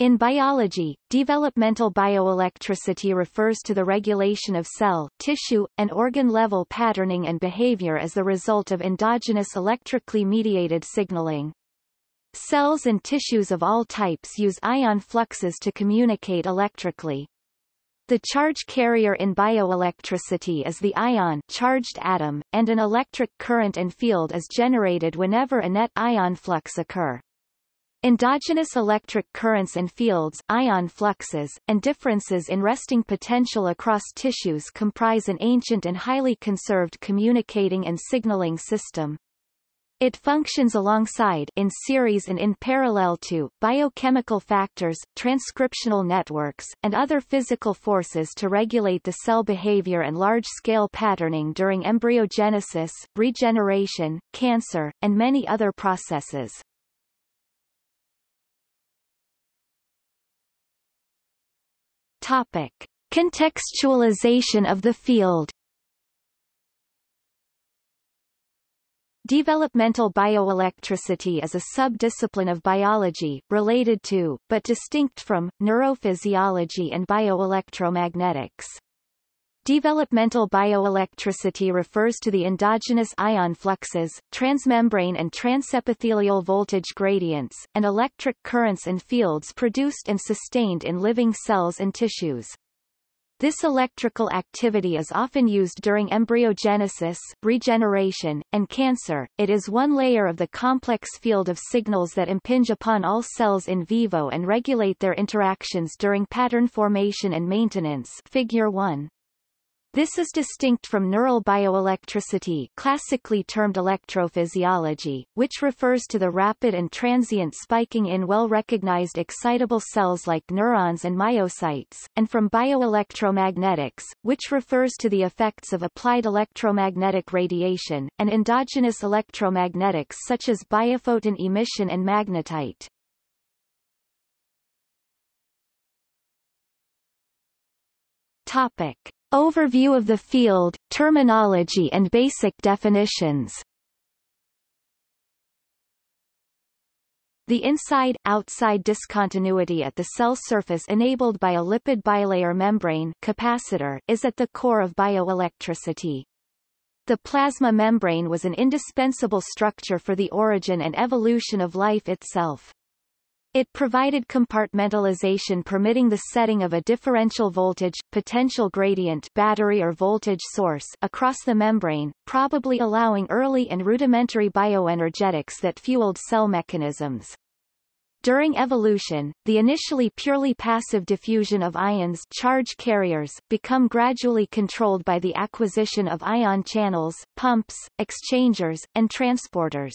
In biology, developmental bioelectricity refers to the regulation of cell, tissue, and organ-level patterning and behavior as the result of endogenous electrically mediated signaling. Cells and tissues of all types use ion fluxes to communicate electrically. The charge carrier in bioelectricity is the ion charged atom, and an electric current and field is generated whenever a net ion flux occur. Endogenous electric currents and fields ion fluxes, and differences in resting potential across tissues comprise an ancient and highly conserved communicating and signaling system. It functions alongside in series and in parallel to biochemical factors, transcriptional networks, and other physical forces to regulate the cell behavior and large-scale patterning during embryogenesis, regeneration, cancer, and many other processes. Topic. Contextualization of the field Developmental bioelectricity is a subdiscipline of biology, related to, but distinct from, neurophysiology and bioelectromagnetics. Developmental bioelectricity refers to the endogenous ion fluxes, transmembrane and transepithelial voltage gradients, and electric currents and fields produced and sustained in living cells and tissues. This electrical activity is often used during embryogenesis, regeneration, and cancer. It is one layer of the complex field of signals that impinge upon all cells in vivo and regulate their interactions during pattern formation and maintenance. Figure 1. This is distinct from neural bioelectricity classically termed electrophysiology, which refers to the rapid and transient spiking in well-recognized excitable cells like neurons and myocytes, and from bioelectromagnetics, which refers to the effects of applied electromagnetic radiation, and endogenous electromagnetics such as biophoton emission and magnetite. Topic. Overview of the field, terminology and basic definitions The inside-outside discontinuity at the cell surface enabled by a lipid bilayer membrane capacitor is at the core of bioelectricity. The plasma membrane was an indispensable structure for the origin and evolution of life itself. It provided compartmentalization permitting the setting of a differential voltage, potential gradient battery or voltage source across the membrane, probably allowing early and rudimentary bioenergetics that fueled cell mechanisms. During evolution, the initially purely passive diffusion of ions charge carriers become gradually controlled by the acquisition of ion channels, pumps, exchangers, and transporters.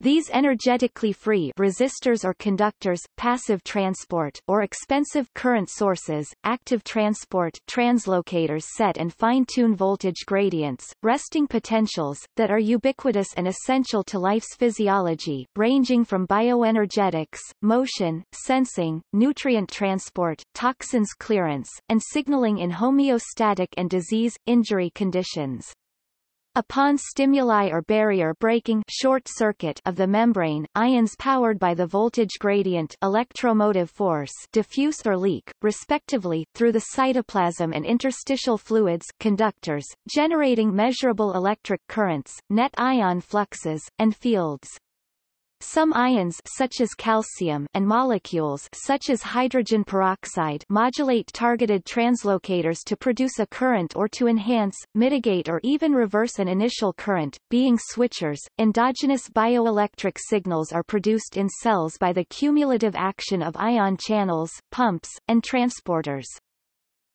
These energetically free resistors or conductors, passive transport or expensive current sources, active transport translocators set and fine-tune voltage gradients, resting potentials, that are ubiquitous and essential to life's physiology, ranging from bioenergetics, motion, sensing, nutrient transport, toxins clearance, and signaling in homeostatic and disease-injury conditions. Upon stimuli or barrier breaking short circuit of the membrane, ions powered by the voltage gradient electromotive force diffuse or leak, respectively, through the cytoplasm and interstitial fluids conductors, generating measurable electric currents, net ion fluxes, and fields. Some ions such as calcium and molecules such as hydrogen peroxide modulate targeted translocators to produce a current or to enhance, mitigate or even reverse an initial current, being switchers. Endogenous bioelectric signals are produced in cells by the cumulative action of ion channels, pumps, and transporters.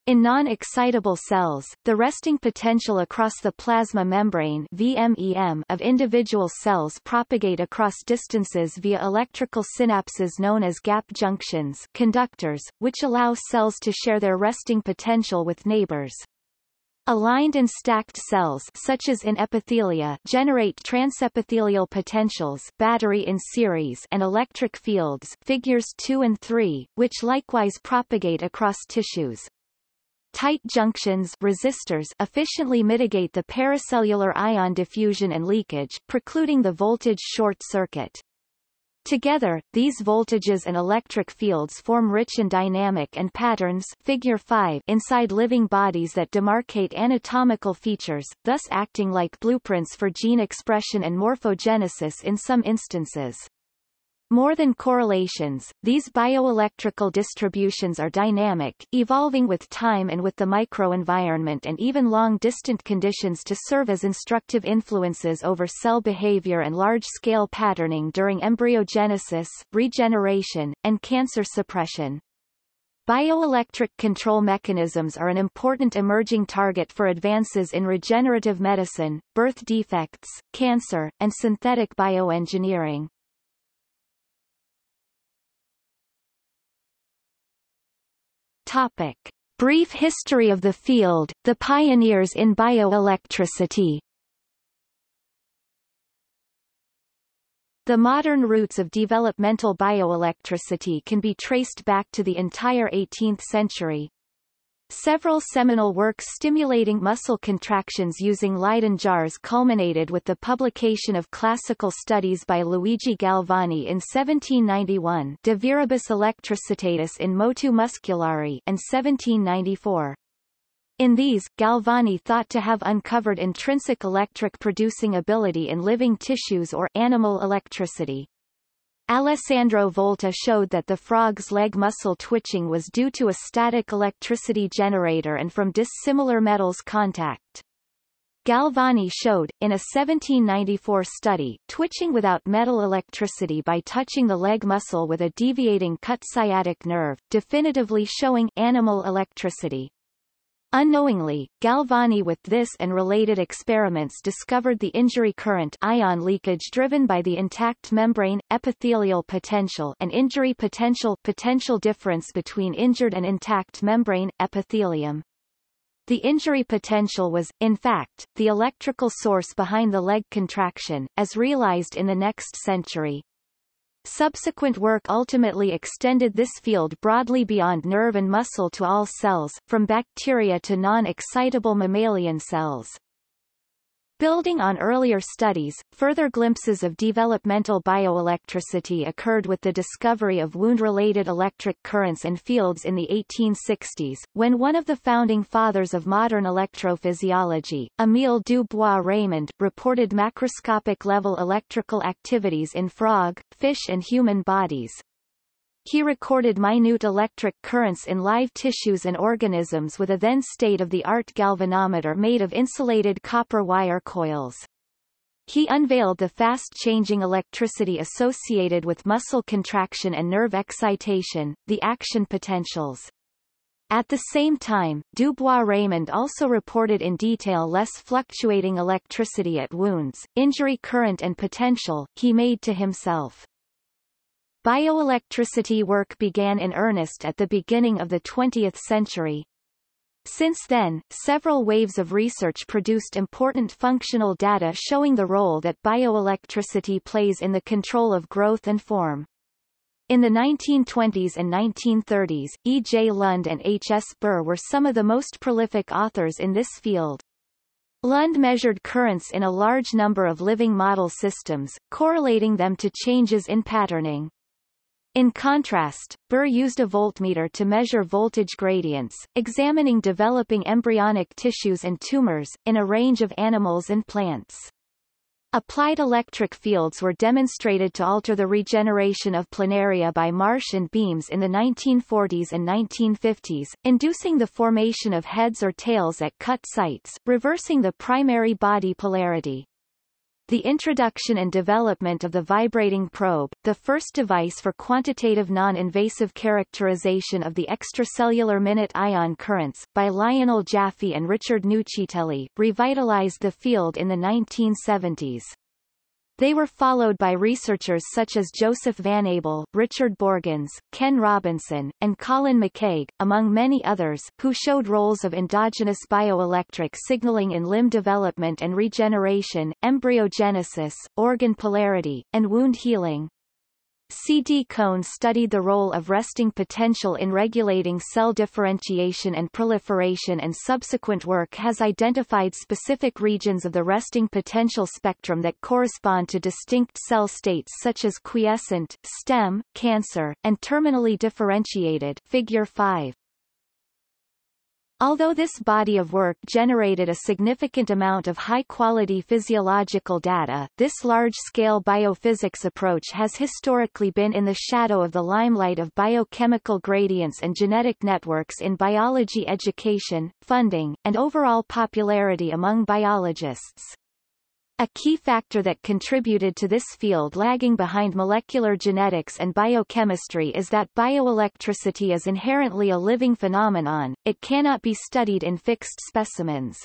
In non-excitable cells, the resting potential across the plasma membrane VMEM of individual cells propagate across distances via electrical synapses known as gap junctions conductors, which allow cells to share their resting potential with neighbors. Aligned and stacked cells such as in epithelia generate transepithelial potentials battery in series and electric fields figures 2 and 3, which likewise propagate across tissues. Tight junctions resistors efficiently mitigate the paracellular ion diffusion and leakage, precluding the voltage short circuit. Together, these voltages and electric fields form rich and dynamic and patterns figure 5 inside living bodies that demarcate anatomical features, thus acting like blueprints for gene expression and morphogenesis in some instances. More than correlations, these bioelectrical distributions are dynamic, evolving with time and with the microenvironment and even long-distant conditions to serve as instructive influences over cell behavior and large-scale patterning during embryogenesis, regeneration, and cancer suppression. Bioelectric control mechanisms are an important emerging target for advances in regenerative medicine, birth defects, cancer, and synthetic bioengineering. Topic. Brief history of the field, the pioneers in bioelectricity The modern roots of developmental bioelectricity can be traced back to the entire 18th century, Several seminal works stimulating muscle contractions using Leyden jars culminated with the publication of classical studies by Luigi Galvani in 1791 De Viribus Electricitatis in Motu Musculari and 1794. In these, Galvani thought to have uncovered intrinsic electric producing ability in living tissues or animal electricity. Alessandro Volta showed that the frog's leg muscle twitching was due to a static electricity generator and from dissimilar metals contact. Galvani showed, in a 1794 study, twitching without metal electricity by touching the leg muscle with a deviating cut sciatic nerve, definitively showing animal electricity. Unknowingly, Galvani with this and related experiments discovered the injury current ion leakage driven by the intact membrane, epithelial potential and injury potential potential difference between injured and intact membrane, epithelium. The injury potential was, in fact, the electrical source behind the leg contraction, as realized in the next century. Subsequent work ultimately extended this field broadly beyond nerve and muscle to all cells, from bacteria to non-excitable mammalian cells. Building on earlier studies, further glimpses of developmental bioelectricity occurred with the discovery of wound-related electric currents and fields in the 1860s, when one of the founding fathers of modern electrophysiology, Émile du Bois-Reymond, reported macroscopic-level electrical activities in frog, fish and human bodies, he recorded minute electric currents in live tissues and organisms with a then state-of-the-art galvanometer made of insulated copper wire coils. He unveiled the fast-changing electricity associated with muscle contraction and nerve excitation, the action potentials. At the same time, Du Bois-Reymond also reported in detail less fluctuating electricity at wounds, injury current and potential, he made to himself. Bioelectricity work began in earnest at the beginning of the 20th century. Since then, several waves of research produced important functional data showing the role that bioelectricity plays in the control of growth and form. In the 1920s and 1930s, E. J. Lund and H. S. Burr were some of the most prolific authors in this field. Lund measured currents in a large number of living model systems, correlating them to changes in patterning. In contrast, Burr used a voltmeter to measure voltage gradients, examining developing embryonic tissues and tumors, in a range of animals and plants. Applied electric fields were demonstrated to alter the regeneration of planaria by Marsh and Beams in the 1940s and 1950s, inducing the formation of heads or tails at cut sites, reversing the primary body polarity. The introduction and development of the vibrating probe, the first device for quantitative non-invasive characterization of the extracellular minute ion currents, by Lionel Jaffe and Richard Nuccitelli, revitalized the field in the 1970s. They were followed by researchers such as Joseph Vanable, Richard Borgens, Ken Robinson, and Colin McCaig, among many others, who showed roles of endogenous bioelectric signaling in limb development and regeneration, embryogenesis, organ polarity, and wound healing. C.D. Cone studied the role of resting potential in regulating cell differentiation and proliferation and subsequent work has identified specific regions of the resting potential spectrum that correspond to distinct cell states such as quiescent, stem, cancer, and terminally differentiated figure 5. Although this body of work generated a significant amount of high-quality physiological data, this large-scale biophysics approach has historically been in the shadow of the limelight of biochemical gradients and genetic networks in biology education, funding, and overall popularity among biologists. A key factor that contributed to this field lagging behind molecular genetics and biochemistry is that bioelectricity is inherently a living phenomenon, it cannot be studied in fixed specimens.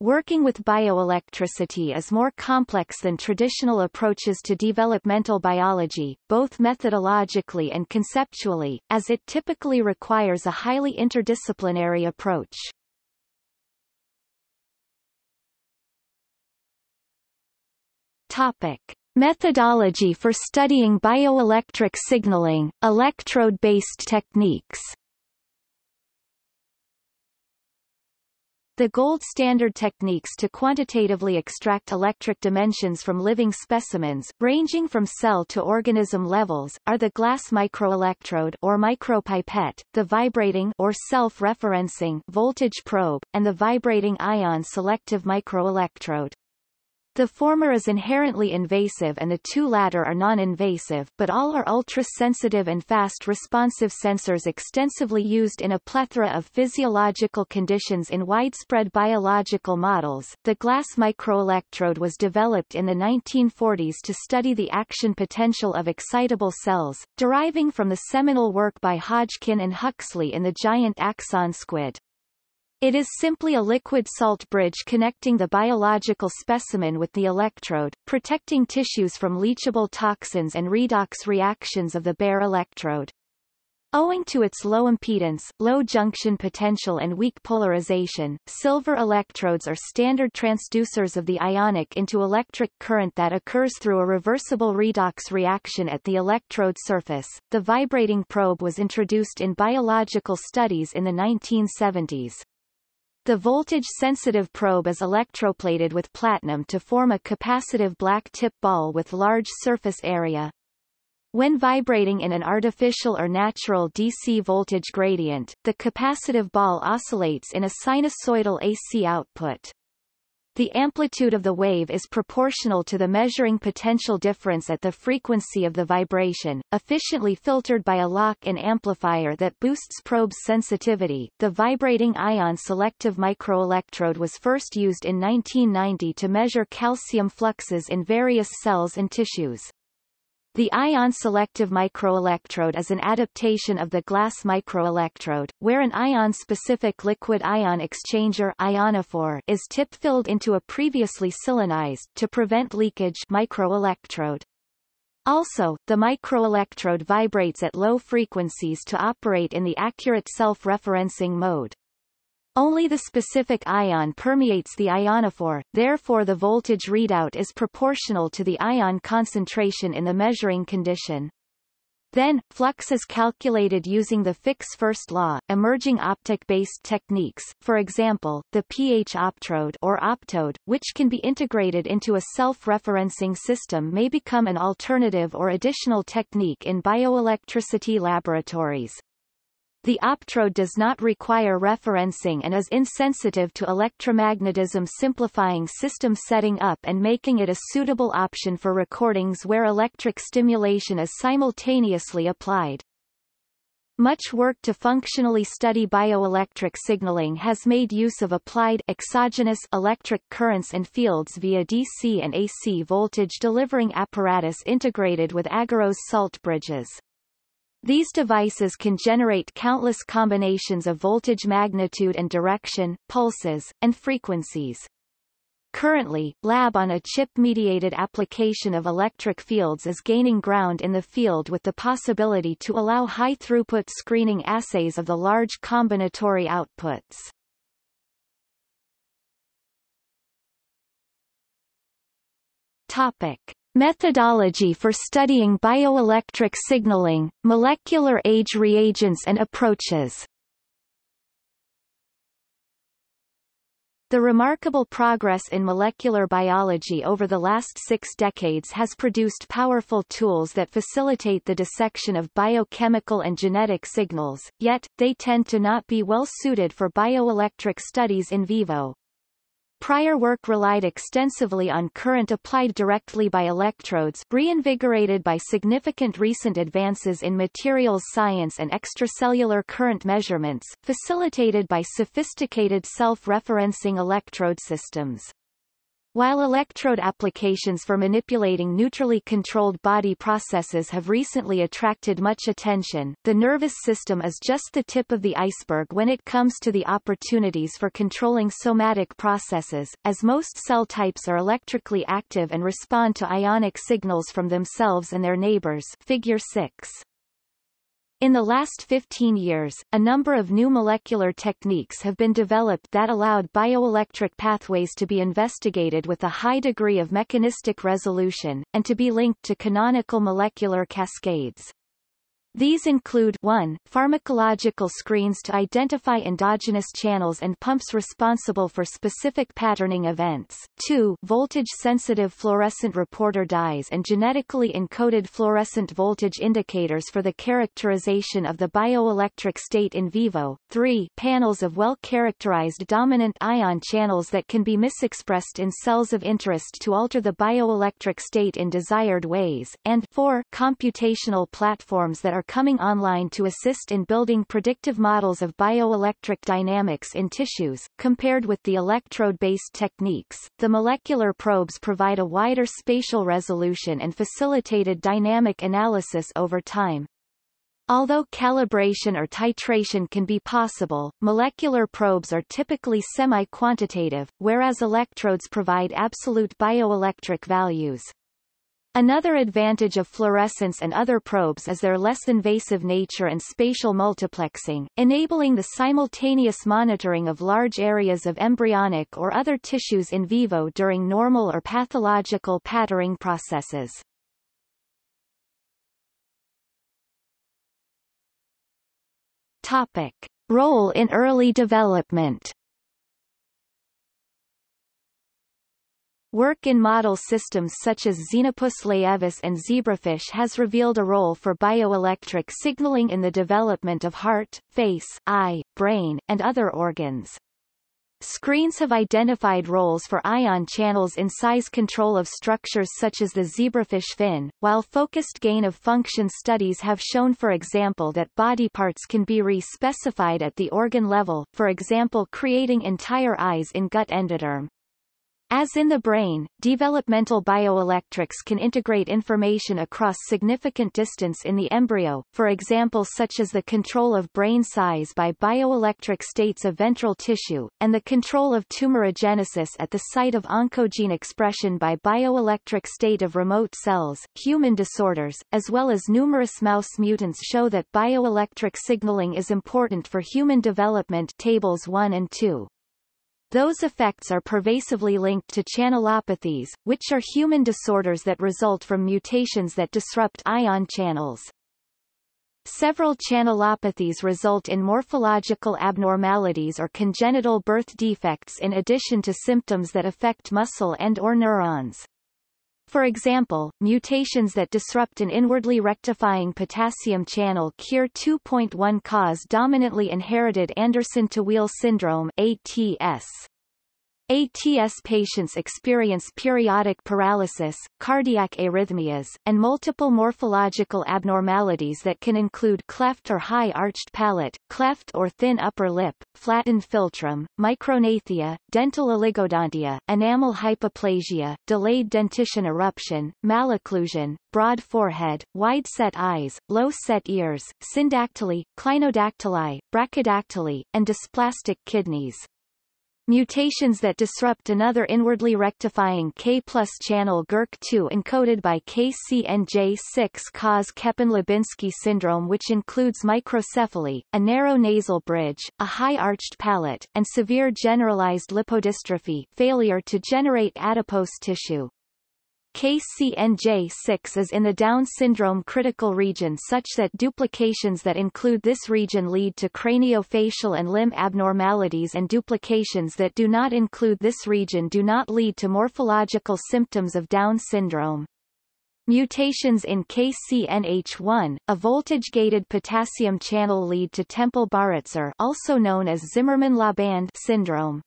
Working with bioelectricity is more complex than traditional approaches to developmental biology, both methodologically and conceptually, as it typically requires a highly interdisciplinary approach. Topic. Methodology for studying bioelectric signaling, electrode-based techniques The gold standard techniques to quantitatively extract electric dimensions from living specimens, ranging from cell to organism levels, are the glass microelectrode or micropipette, the vibrating or self-referencing voltage probe, and the vibrating ion selective microelectrode. The former is inherently invasive and the two latter are non-invasive, but all are ultra-sensitive and fast-responsive sensors extensively used in a plethora of physiological conditions in widespread biological models. The glass microelectrode was developed in the 1940s to study the action potential of excitable cells, deriving from the seminal work by Hodgkin and Huxley in the giant axon squid. It is simply a liquid salt bridge connecting the biological specimen with the electrode, protecting tissues from leachable toxins and redox reactions of the bare electrode. Owing to its low impedance, low junction potential and weak polarization, silver electrodes are standard transducers of the ionic into electric current that occurs through a reversible redox reaction at the electrode surface. The vibrating probe was introduced in biological studies in the 1970s. The voltage-sensitive probe is electroplated with platinum to form a capacitive black tip ball with large surface area. When vibrating in an artificial or natural DC voltage gradient, the capacitive ball oscillates in a sinusoidal AC output. The amplitude of the wave is proportional to the measuring potential difference at the frequency of the vibration, efficiently filtered by a lock-in amplifier that boosts probe's sensitivity. The vibrating ion selective microelectrode was first used in 1990 to measure calcium fluxes in various cells and tissues. The ion-selective microelectrode is an adaptation of the glass microelectrode, where an ion-specific liquid-ion exchanger ionophore is tip-filled into a previously siliconized to prevent leakage microelectrode. Also, the microelectrode vibrates at low frequencies to operate in the accurate self-referencing mode. Only the specific ion permeates the ionophore, therefore the voltage readout is proportional to the ion concentration in the measuring condition. Then, flux is calculated using the Fick's-first law. Emerging optic-based techniques, for example, the pH optrode or optode, which can be integrated into a self-referencing system may become an alternative or additional technique in bioelectricity laboratories. The optrode does not require referencing and is insensitive to electromagnetism simplifying system setting up and making it a suitable option for recordings where electric stimulation is simultaneously applied. Much work to functionally study bioelectric signaling has made use of applied exogenous electric currents and fields via DC and AC voltage delivering apparatus integrated with agarose salt bridges. These devices can generate countless combinations of voltage magnitude and direction, pulses, and frequencies. Currently, lab-on-a-chip-mediated application of electric fields is gaining ground in the field with the possibility to allow high-throughput screening assays of the large combinatory outputs. Topic. Methodology for studying bioelectric signaling, molecular age reagents and approaches The remarkable progress in molecular biology over the last six decades has produced powerful tools that facilitate the dissection of biochemical and genetic signals, yet, they tend to not be well suited for bioelectric studies in vivo. Prior work relied extensively on current applied directly by electrodes reinvigorated by significant recent advances in materials science and extracellular current measurements, facilitated by sophisticated self-referencing electrode systems. While electrode applications for manipulating neutrally controlled body processes have recently attracted much attention, the nervous system is just the tip of the iceberg when it comes to the opportunities for controlling somatic processes, as most cell types are electrically active and respond to ionic signals from themselves and their neighbors figure 6. In the last 15 years, a number of new molecular techniques have been developed that allowed bioelectric pathways to be investigated with a high degree of mechanistic resolution, and to be linked to canonical molecular cascades. These include 1. Pharmacological screens to identify endogenous channels and pumps responsible for specific patterning events, 2. Voltage-sensitive fluorescent reporter dyes and genetically encoded fluorescent voltage indicators for the characterization of the bioelectric state in vivo, 3. Panels of well-characterized dominant ion channels that can be misexpressed in cells of interest to alter the bioelectric state in desired ways, and 4. Computational platforms that are coming online to assist in building predictive models of bioelectric dynamics in tissues. Compared with the electrode-based techniques, the molecular probes provide a wider spatial resolution and facilitated dynamic analysis over time. Although calibration or titration can be possible, molecular probes are typically semi-quantitative, whereas electrodes provide absolute bioelectric values. Another advantage of fluorescence and other probes is their less invasive nature and spatial multiplexing, enabling the simultaneous monitoring of large areas of embryonic or other tissues in vivo during normal or pathological patterning processes. Topic. Role in early development Work in model systems such as Xenopus laevis and zebrafish has revealed a role for bioelectric signaling in the development of heart, face, eye, brain, and other organs. Screens have identified roles for ion channels in size control of structures such as the zebrafish fin, while focused gain-of-function studies have shown for example that body parts can be re-specified at the organ level, for example creating entire eyes in gut endoderm. As in the brain, developmental bioelectrics can integrate information across significant distance in the embryo, for example such as the control of brain size by bioelectric states of ventral tissue, and the control of tumorigenesis at the site of oncogene expression by bioelectric state of remote cells. Human disorders, as well as numerous mouse mutants show that bioelectric signaling is important for human development tables 1 and 2. Those effects are pervasively linked to channelopathies, which are human disorders that result from mutations that disrupt ion channels. Several channelopathies result in morphological abnormalities or congenital birth defects in addition to symptoms that affect muscle and or neurons. For example, mutations that disrupt an inwardly rectifying potassium channel Kir2.1 cause dominantly inherited Andersen-Tawil syndrome ATS. ATS patients experience periodic paralysis, cardiac arrhythmias, and multiple morphological abnormalities that can include cleft or high-arched palate, cleft or thin upper lip, flattened philtrum, micrognathia, dental oligodontia, enamel hypoplasia, delayed dentition eruption, malocclusion, broad forehead, wide-set eyes, low-set ears, syndactyly, clinodactyly, brachydactyly, and dysplastic kidneys. Mutations that disrupt another inwardly rectifying K plus channel GIRK2 encoded by KCNJ6 cause Keppen-Lubinsky syndrome which includes microcephaly, a narrow nasal bridge, a high-arched palate, and severe generalized lipodystrophy failure to generate adipose tissue. KCNJ6 is in the Down syndrome critical region such that duplications that include this region lead to craniofacial and limb abnormalities and duplications that do not include this region do not lead to morphological symptoms of Down syndrome. Mutations in KCNH1, a voltage-gated potassium channel lead to Temple-Baraitser also known as Zimmermann-Laband syndrome.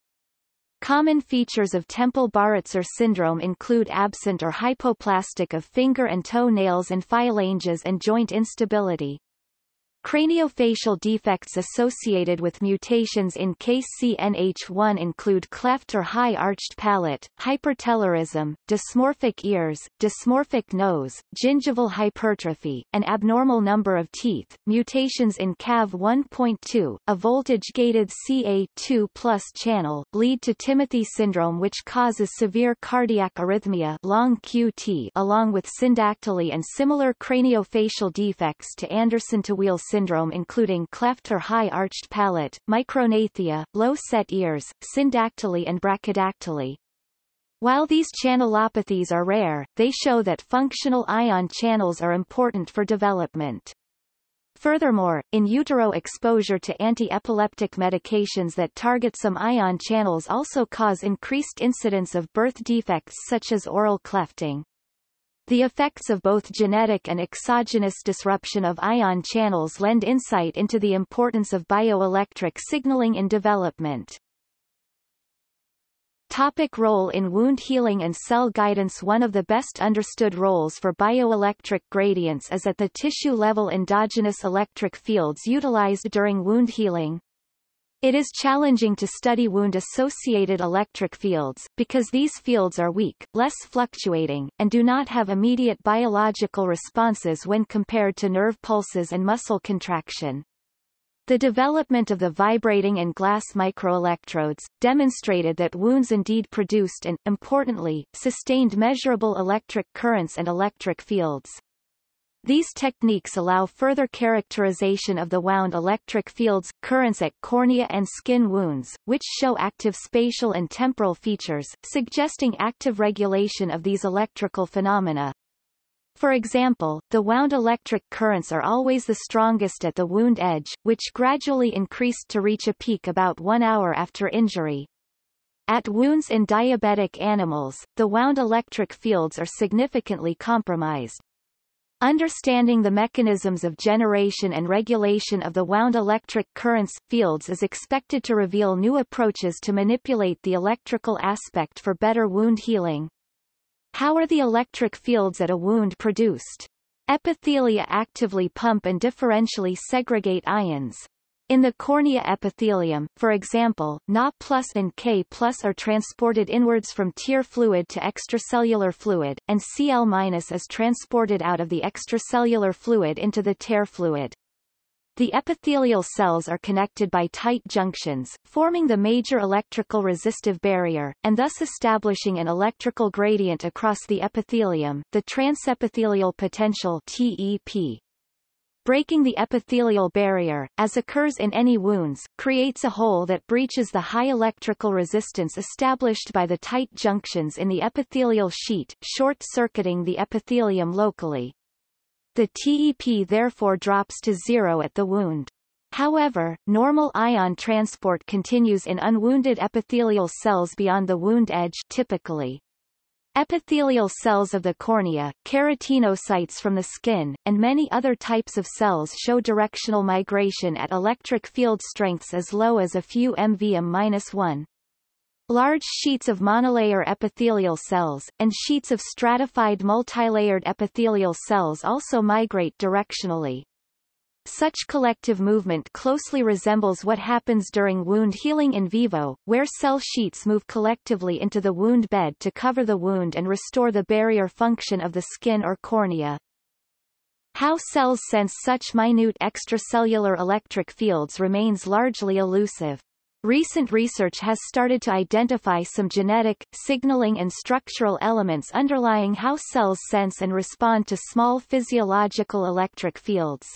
Common features of Temple-Baraitser syndrome include absent or hypoplastic of finger and toe nails and phalanges and joint instability. Craniofacial defects associated with mutations in KCNH1 include cleft or high arched palate, hypertelorism, dysmorphic ears, dysmorphic nose, gingival hypertrophy, an abnormal number of teeth. Mutations in CAV1.2, a voltage-gated CA2 channel, lead to Timothy syndrome which causes severe cardiac arrhythmia long QT along with syndactyly and similar craniofacial defects to Andersen-Tawil syndrome including cleft or high arched palate, micrognathia, low set ears, syndactyly and brachydactyly. While these channelopathies are rare, they show that functional ion channels are important for development. Furthermore, in utero exposure to anti-epileptic medications that target some ion channels also cause increased incidence of birth defects such as oral clefting. The effects of both genetic and exogenous disruption of ion channels lend insight into the importance of bioelectric signaling in development. Topic role in wound healing and cell guidance One of the best understood roles for bioelectric gradients is at the tissue-level endogenous electric fields utilized during wound healing. It is challenging to study wound-associated electric fields, because these fields are weak, less fluctuating, and do not have immediate biological responses when compared to nerve pulses and muscle contraction. The development of the vibrating and glass microelectrodes, demonstrated that wounds indeed produced and, importantly, sustained measurable electric currents and electric fields. These techniques allow further characterization of the wound electric fields, currents at cornea and skin wounds, which show active spatial and temporal features, suggesting active regulation of these electrical phenomena. For example, the wound electric currents are always the strongest at the wound edge, which gradually increased to reach a peak about one hour after injury. At wounds in diabetic animals, the wound electric fields are significantly compromised. Understanding the mechanisms of generation and regulation of the wound electric currents fields is expected to reveal new approaches to manipulate the electrical aspect for better wound healing. How are the electric fields at a wound produced? Epithelia actively pump and differentially segregate ions. In the cornea epithelium, for example, Na plus and K plus are transported inwards from tear fluid to extracellular fluid, and Cl minus is transported out of the extracellular fluid into the tear fluid. The epithelial cells are connected by tight junctions, forming the major electrical resistive barrier, and thus establishing an electrical gradient across the epithelium, the transepithelial potential TEP. Breaking the epithelial barrier, as occurs in any wounds, creates a hole that breaches the high electrical resistance established by the tight junctions in the epithelial sheet, short-circuiting the epithelium locally. The TEP therefore drops to zero at the wound. However, normal ion transport continues in unwounded epithelial cells beyond the wound edge typically. Epithelial cells of the cornea, keratinocytes from the skin, and many other types of cells show directional migration at electric field strengths as low as a few MVM-1. Large sheets of monolayer epithelial cells, and sheets of stratified multilayered epithelial cells also migrate directionally. Such collective movement closely resembles what happens during wound healing in vivo, where cell sheets move collectively into the wound bed to cover the wound and restore the barrier function of the skin or cornea. How cells sense such minute extracellular electric fields remains largely elusive. Recent research has started to identify some genetic, signaling and structural elements underlying how cells sense and respond to small physiological electric fields.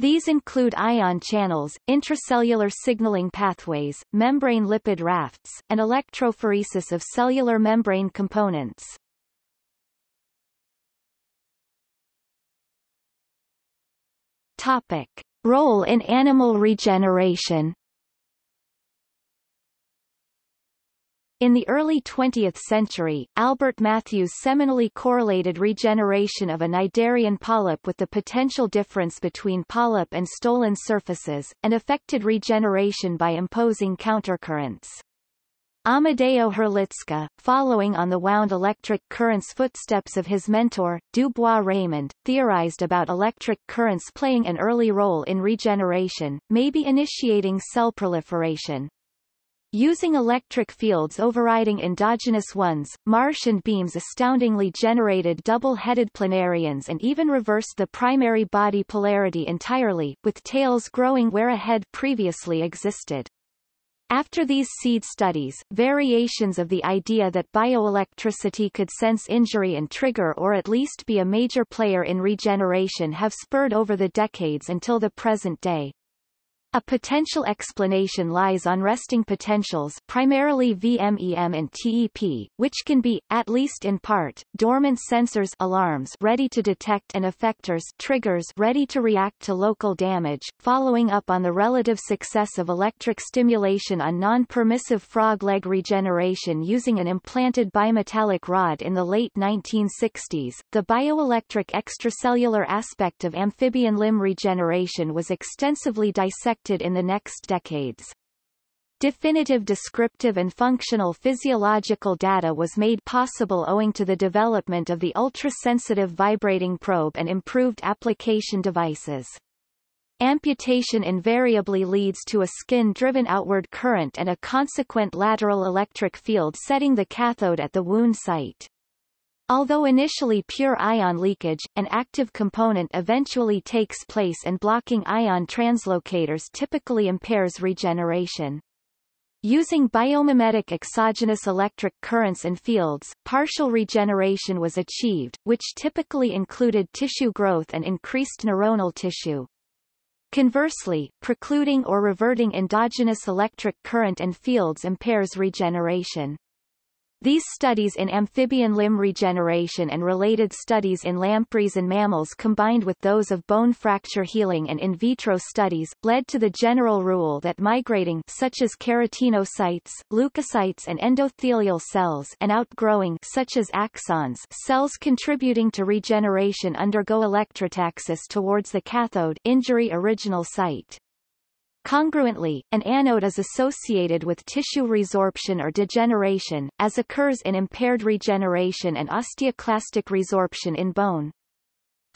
These include ion channels, intracellular signaling pathways, membrane lipid rafts, and electrophoresis of cellular membrane components. Topic. Role in animal regeneration In the early 20th century, Albert Matthews seminally correlated regeneration of a cnidarian polyp with the potential difference between polyp and stolon surfaces, and affected regeneration by imposing countercurrents. Amedeo Herlitzka, following on the wound electric currents footsteps of his mentor, Du Bois-Reymond, theorized about electric currents playing an early role in regeneration, maybe initiating cell proliferation. Using electric fields overriding endogenous ones, Marsh and Beams astoundingly generated double-headed planarians and even reversed the primary body polarity entirely, with tails growing where a head previously existed. After these seed studies, variations of the idea that bioelectricity could sense injury and trigger or at least be a major player in regeneration have spurred over the decades until the present day. A potential explanation lies on resting potentials primarily VMEM and TEP, which can be, at least in part, dormant sensors alarms ready to detect and effectors triggers ready to react to local damage, following up on the relative success of electric stimulation on non-permissive frog leg regeneration using an implanted bimetallic rod in the late 1960s. The bioelectric extracellular aspect of amphibian limb regeneration was extensively dissected in the next decades. Definitive descriptive and functional physiological data was made possible owing to the development of the ultra-sensitive vibrating probe and improved application devices. Amputation invariably leads to a skin-driven outward current and a consequent lateral electric field setting the cathode at the wound site. Although initially pure ion leakage, an active component eventually takes place and blocking ion translocators typically impairs regeneration. Using biomimetic exogenous electric currents and fields, partial regeneration was achieved, which typically included tissue growth and increased neuronal tissue. Conversely, precluding or reverting endogenous electric current and fields impairs regeneration. These studies in amphibian limb regeneration and related studies in lampreys and mammals combined with those of bone fracture healing and in vitro studies, led to the general rule that migrating such as keratinocytes, leukocytes and endothelial cells and outgrowing such as axons cells contributing to regeneration undergo electrotaxis towards the cathode injury original site. Congruently, an anode is associated with tissue resorption or degeneration, as occurs in impaired regeneration and osteoclastic resorption in bone.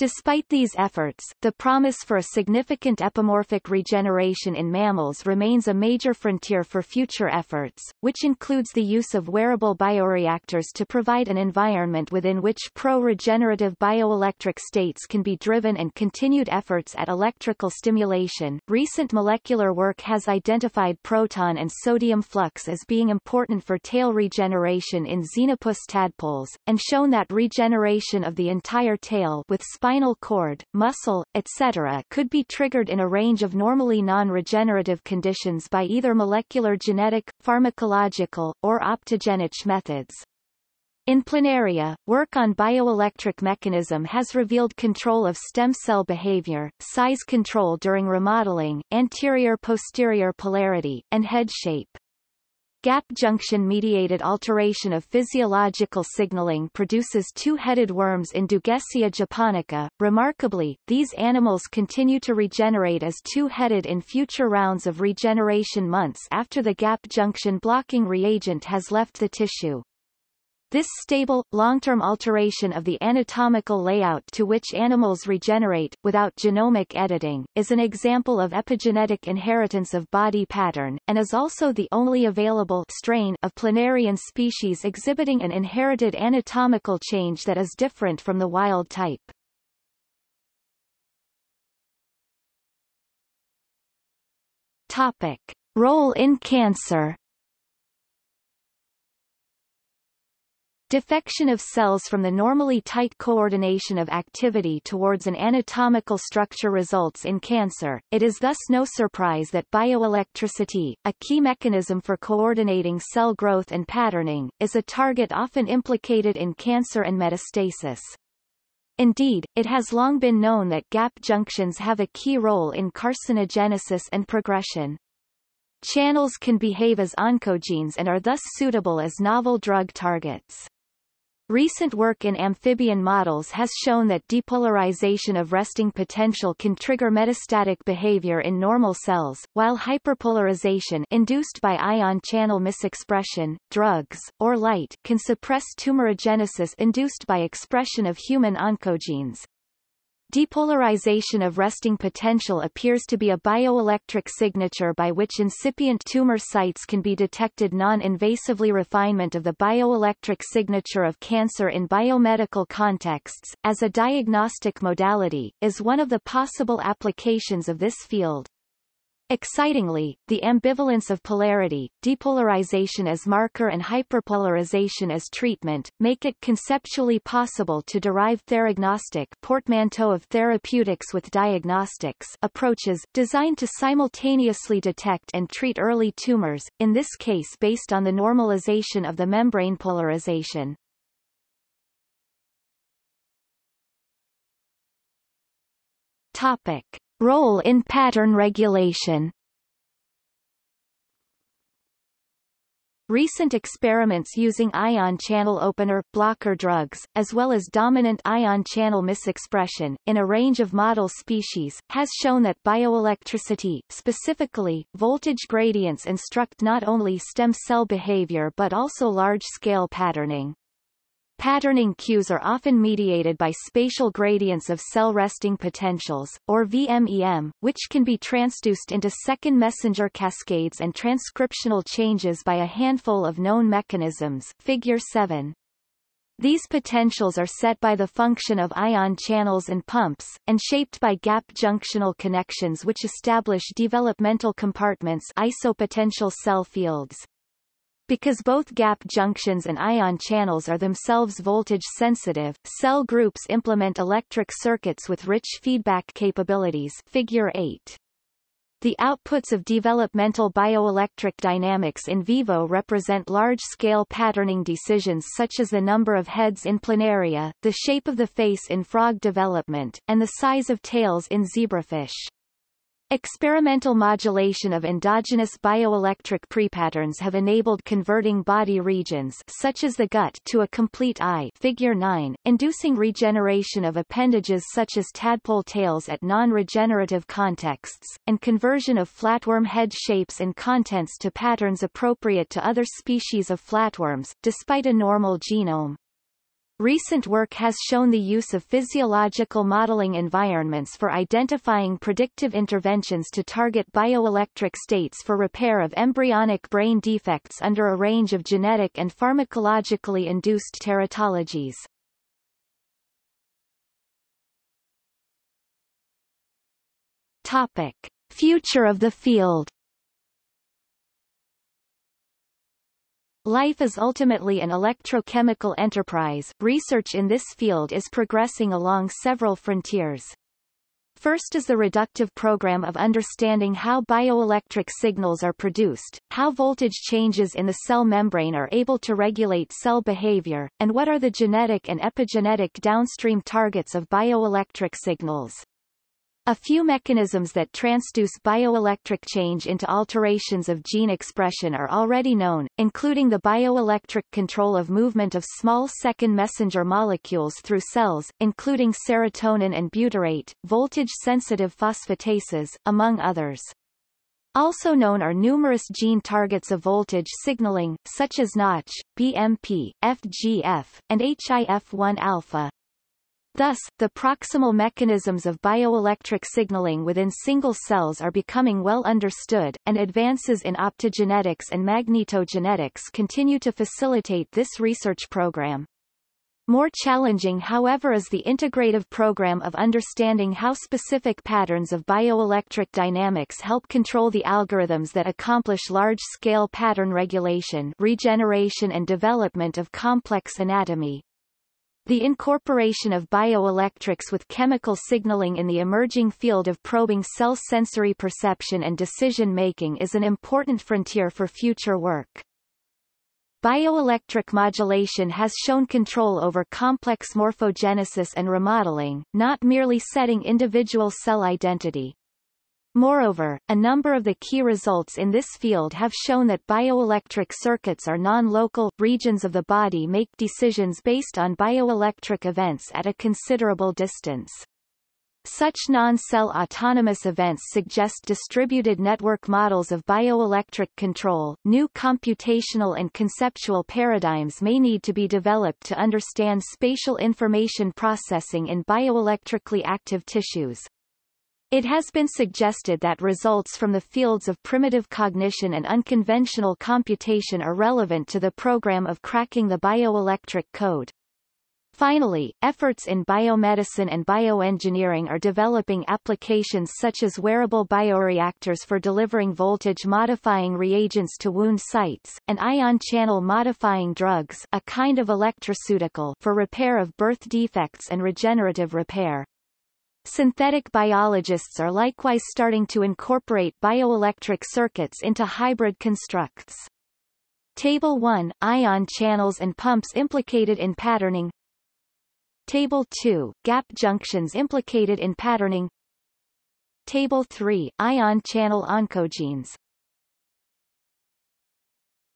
Despite these efforts, the promise for a significant epimorphic regeneration in mammals remains a major frontier for future efforts, which includes the use of wearable bioreactors to provide an environment within which pro-regenerative bioelectric states can be driven and continued efforts at electrical stimulation. Recent molecular work has identified proton and sodium flux as being important for tail regeneration in xenopus tadpoles, and shown that regeneration of the entire tail with spinal spinal cord, muscle, etc. could be triggered in a range of normally non-regenerative conditions by either molecular genetic, pharmacological, or optogenic methods. In planaria, work on bioelectric mechanism has revealed control of stem cell behavior, size control during remodeling, anterior-posterior polarity, and head shape. Gap junction-mediated alteration of physiological signaling produces two-headed worms in Dugesia japonica. Remarkably, these animals continue to regenerate as two-headed in future rounds of regeneration months after the gap junction blocking reagent has left the tissue. This stable, long-term alteration of the anatomical layout to which animals regenerate, without genomic editing, is an example of epigenetic inheritance of body pattern, and is also the only available strain of planarian species exhibiting an inherited anatomical change that is different from the wild type. Topic. Role in cancer Defection of cells from the normally tight coordination of activity towards an anatomical structure results in cancer. It is thus no surprise that bioelectricity, a key mechanism for coordinating cell growth and patterning, is a target often implicated in cancer and metastasis. Indeed, it has long been known that gap junctions have a key role in carcinogenesis and progression. Channels can behave as oncogenes and are thus suitable as novel drug targets. Recent work in amphibian models has shown that depolarization of resting potential can trigger metastatic behavior in normal cells, while hyperpolarization induced by ion channel misexpression, drugs, or light can suppress tumorigenesis induced by expression of human oncogenes. Depolarization of resting potential appears to be a bioelectric signature by which incipient tumor sites can be detected non-invasively refinement of the bioelectric signature of cancer in biomedical contexts, as a diagnostic modality, is one of the possible applications of this field. Excitingly, the ambivalence of polarity, depolarization as marker and hyperpolarization as treatment, make it conceptually possible to derive theragnostic portmanteau of therapeutics with diagnostics approaches, designed to simultaneously detect and treat early tumors, in this case based on the normalization of the membrane polarization. Topic. Role in pattern regulation Recent experiments using ion channel opener blocker drugs, as well as dominant ion channel misexpression, in a range of model species, has shown that bioelectricity, specifically, voltage gradients instruct not only stem cell behavior but also large-scale patterning. Patterning cues are often mediated by spatial gradients of cell resting potentials, or VMEM, which can be transduced into second messenger cascades and transcriptional changes by a handful of known mechanisms figure 7. These potentials are set by the function of ion channels and pumps, and shaped by gap junctional connections which establish developmental compartments isopotential cell fields. Because both gap junctions and ion channels are themselves voltage sensitive, cell groups implement electric circuits with rich feedback capabilities figure 8. The outputs of developmental bioelectric dynamics in vivo represent large-scale patterning decisions such as the number of heads in planaria, the shape of the face in frog development, and the size of tails in zebrafish. Experimental modulation of endogenous bioelectric prepatterns have enabled converting body regions such as the gut to a complete eye figure 9, inducing regeneration of appendages such as tadpole tails at non-regenerative contexts, and conversion of flatworm head shapes and contents to patterns appropriate to other species of flatworms, despite a normal genome. Recent work has shown the use of physiological modeling environments for identifying predictive interventions to target bioelectric states for repair of embryonic brain defects under a range of genetic and pharmacologically induced teratologies. Topic. Future of the field Life is ultimately an electrochemical enterprise. Research in this field is progressing along several frontiers. First is the reductive program of understanding how bioelectric signals are produced, how voltage changes in the cell membrane are able to regulate cell behavior, and what are the genetic and epigenetic downstream targets of bioelectric signals. A few mechanisms that transduce bioelectric change into alterations of gene expression are already known, including the bioelectric control of movement of small second messenger molecules through cells, including serotonin and butyrate, voltage-sensitive phosphatases, among others. Also known are numerous gene targets of voltage signaling, such as Notch, BMP, FGF, and HIF1-alpha. Thus, the proximal mechanisms of bioelectric signaling within single cells are becoming well understood, and advances in optogenetics and magnetogenetics continue to facilitate this research program. More challenging however is the integrative program of understanding how specific patterns of bioelectric dynamics help control the algorithms that accomplish large-scale pattern regulation regeneration and development of complex anatomy. The incorporation of bioelectrics with chemical signaling in the emerging field of probing cell sensory perception and decision-making is an important frontier for future work. Bioelectric modulation has shown control over complex morphogenesis and remodeling, not merely setting individual cell identity. Moreover, a number of the key results in this field have shown that bioelectric circuits are non-local, regions of the body make decisions based on bioelectric events at a considerable distance. Such non-cell autonomous events suggest distributed network models of bioelectric control. New computational and conceptual paradigms may need to be developed to understand spatial information processing in bioelectrically active tissues. It has been suggested that results from the fields of primitive cognition and unconventional computation are relevant to the program of cracking the bioelectric code. Finally, efforts in biomedicine and bioengineering are developing applications such as wearable bioreactors for delivering voltage-modifying reagents to wound sites, and ion channel modifying drugs a kind of electroceutical for repair of birth defects and regenerative repair. Synthetic biologists are likewise starting to incorporate bioelectric circuits into hybrid constructs. Table 1 – Ion channels and pumps implicated in patterning. Table 2 – Gap junctions implicated in patterning. Table 3 – Ion channel oncogenes